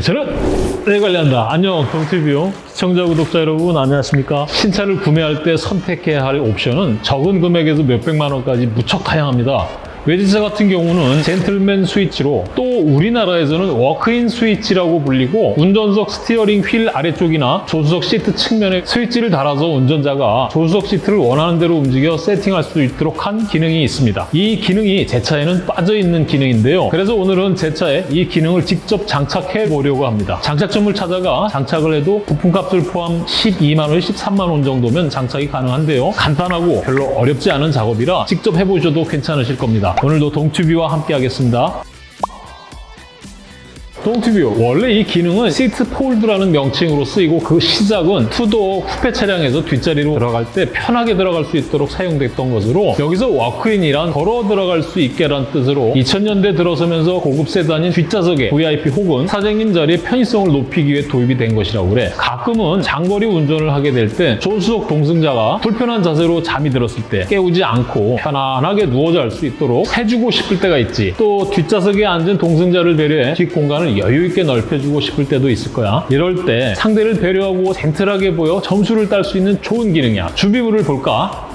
저는 네 관리한다. 안녕 동티뷰 시청자 구독자 여러분 안녕하십니까 신차를 구매할 때 선택해야 할 옵션은 적은 금액에서 몇백만 원까지 무척 다양합니다. 외제차 같은 경우는 젠틀맨 스위치로 또 우리나라에서는 walk-in 스위치라고 불리고 운전석 steering wheel 아래쪽이나 조수석 시트 측면에 스위치를 달아서 운전자가 조수석 시트를 원하는 대로 움직여 세팅할 수 있도록 한 기능이 있습니다. 이 기능이 제 차에는 빠져 있는 기능인데요. 그래서 오늘은 제 차에 이 기능을 직접 장착해 보려고 합니다. 장착점을 찾아가 장착을 해도 부품값을 포함 12만 원, 13만 원 정도면 장착이 가능한데요. 간단하고 별로 어렵지 않은 작업이라 직접 해보셔도 괜찮으실 겁니다. 오늘도 동튜비와 함께 하겠습니다. 동튜뷰. 원래 이 기능은 seat fold라는 명칭으로 쓰이고 그 시작은 two-door 쿠페 차량에서 뒷자리로 들어갈 때 편하게 들어갈 수 있도록 사용됐던 것으로 여기서 walk-in이란 걸어 들어갈 수 있게란 뜻으로 2000년대 들어서면서 고급 세단인 뒷좌석에 VIP 혹은 사장님 자리의 편의성을 높이기 위해 도입이 된 것이라고 그래. 가끔은 장거리 운전을 하게 될 때 조수석 동승자가 불편한 자세로 잠이 들었을 때 깨우지 않고 편안하게 누워 잘 수 있도록 해주고 싶을 때가 있지. 또 뒷좌석에 앉은 동승자를 배려해 뒷공간을 여유 있게 넓혀주고 싶을 때도 있을 거야. 이럴 때 상대를 배려하고 젠틀하게 보여 점수를 딸 수 있는 좋은 기능이야. 준비물을 볼까?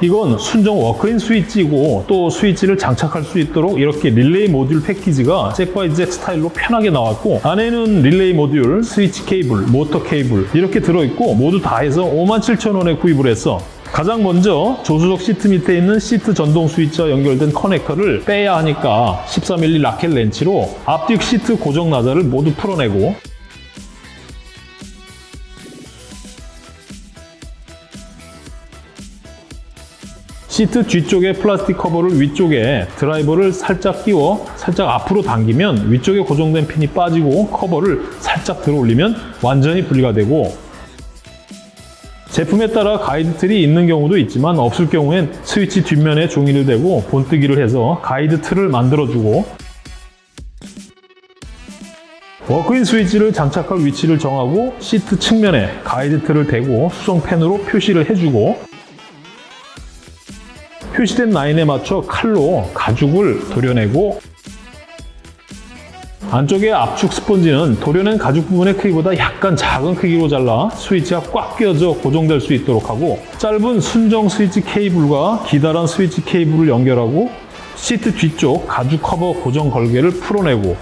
이건 순정 walk-in 스위치이고 또 스위치를 장착할 수 있도록 이렇게 릴레이 모듈 패키지가 jack by jack 스타일로 편하게 나왔고 안에는 릴레이 모듈, 스위치 케이블, 모터 케이블 이렇게 들어있고 모두 다 해서 57,000원에 구입을 했어. 가장 먼저 조수석 시트 밑에 있는 시트 전동 스위치와 연결된 커넥터를 빼야 하니까 13mm ratchet 렌치로 앞뒤 시트 고정 나사를 모두 풀어내고 시트 뒤쪽에 플라스틱 커버를 위쪽에 드라이버를 살짝 끼워 살짝 앞으로 당기면 위쪽에 고정된 핀이 빠지고 커버를 살짝 들어 올리면 완전히 분리가 되고 제품에 따라 가이드 틀이 있는 경우도 있지만 없을 경우엔 스위치 뒷면에 종이를 대고 본뜨기를 해서 가이드 틀을 만들어주고 walk-in 스위치를 장착할 위치를 정하고 시트 측면에 가이드 틀을 대고 수성펜으로 표시를 해주고 표시된 라인에 맞춰 칼로 가죽을 도려내고 안쪽에 압축 스펀지는 도려낸 가죽 부분의 크기보다 약간 작은 크기로 잘라 스위치가 꽉 끼어져 고정될 수 있도록 하고 짧은 순정 스위치 케이블과 기다란 스위치 케이블을 연결하고 시트 뒤쪽 가죽 커버 고정 걸개를 풀어내고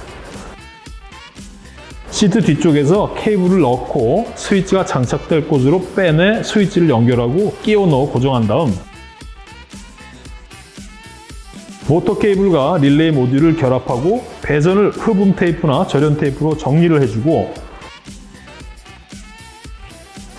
시트 뒤쪽에서 케이블을 넣고 스위치가 장착될 곳으로 빼내 스위치를 연결하고 끼워 넣어 고정한 다음 모터 케이블과 릴레이 모듈을 결합하고 배선을 흡음 테이프나 절연 테이프로 정리를 해주고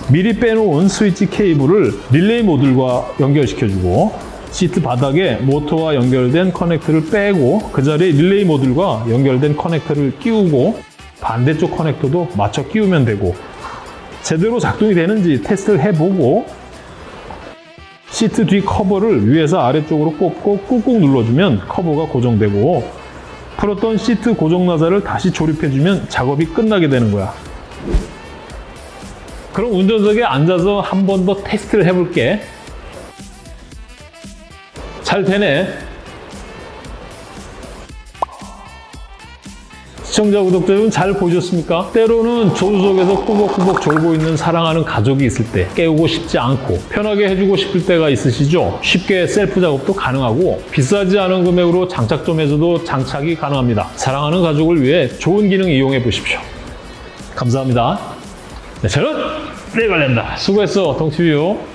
미리 빼놓은 스위치 케이블을 릴레이 모듈과 연결시켜주고 시트 바닥에 모터와 연결된 커넥터를 빼고 그 자리에 릴레이 모듈과 연결된 커넥터를 끼우고 반대쪽 커넥터도 맞춰 끼우면 되고 제대로 작동이 되는지 테스트를 해보고 시트 뒤 커버를 위에서 아래쪽으로 꼽고 꾹꾹 눌러주면 커버가 고정되고 풀었던 시트 고정 나사를 다시 조립해주면 작업이 끝나게 되는 거야. 그럼 운전석에 앉아서 한 번 더 테스트를 해볼게. 잘 되네. 시청자, 구독자 여러분 잘 보셨습니까? 때로는 조수석에서 꾸벅꾸벅 졸고 있는 사랑하는 가족이 있을 때 깨우고 싶지 않고 편하게 해주고 싶을 때가 있으시죠? 쉽게 셀프 작업도 가능하고 비싸지 않은 금액으로 장착점에서도 장착이 가능합니다. 사랑하는 가족을 위해 좋은 기능 이용해 보십시오. 감사합니다. 네, 저는 내관련다 수고했어, 동티뷰.